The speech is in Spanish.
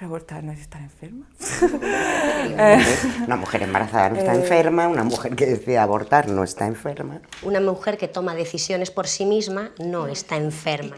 Pero abortar no es estar enferma. una mujer embarazada no está eh. enferma, una mujer que decide abortar no está enferma. Una mujer que toma decisiones por sí misma no está enferma.